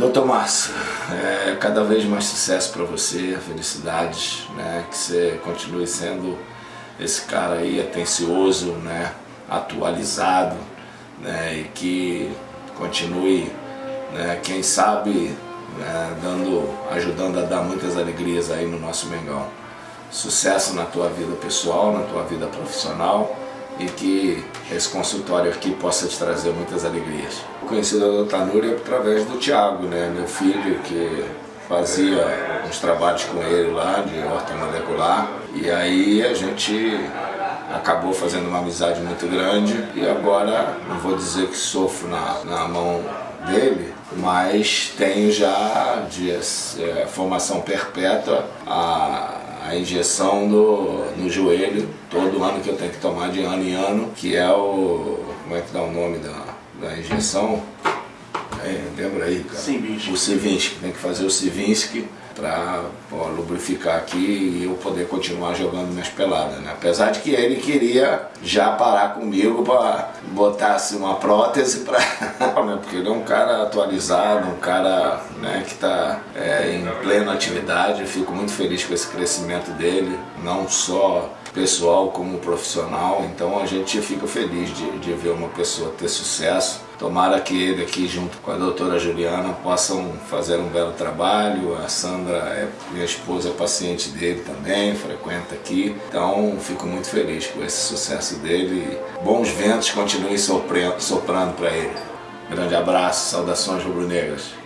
Doutor Márcio, é, cada vez mais sucesso para você, felicidades, né? que você continue sendo esse cara aí atencioso, né? atualizado né? e que continue, né? quem sabe, né? Dando, ajudando a dar muitas alegrias aí no nosso Mengão. Sucesso na tua vida pessoal, na tua vida profissional e que esse consultório aqui possa te trazer muitas alegrias. Conheci a doutora Núria através do Tiago, né, meu filho, que fazia uns trabalhos com ele lá de ortomolecular e aí a gente acabou fazendo uma amizade muito grande e agora não vou dizer que sofro na, na mão dele, mas tenho já de é, formação perpétua a a injeção do, no joelho, todo ano que eu tenho que tomar de ano em ano, que é o. Como é que dá o nome da, da injeção? É, lembra aí, cara? O Civinsky, tem que fazer o Civinsky para lubrificar aqui e eu poder continuar jogando minhas peladas, né? Apesar de que ele queria já parar comigo para botar assim, uma prótese para, né? porque ele é um cara atualizado, um cara que está é, em plena atividade. Eu fico muito feliz com esse crescimento dele, não só pessoal como profissional, então a gente fica feliz de, de ver uma pessoa ter sucesso. Tomara que ele aqui junto com a doutora Juliana possam fazer um belo trabalho. A Sandra, é, minha esposa, é paciente dele também, frequenta aqui. Então fico muito feliz com esse sucesso dele. Bons ventos continuem soprando para ele. Grande abraço, saudações rubro-negras.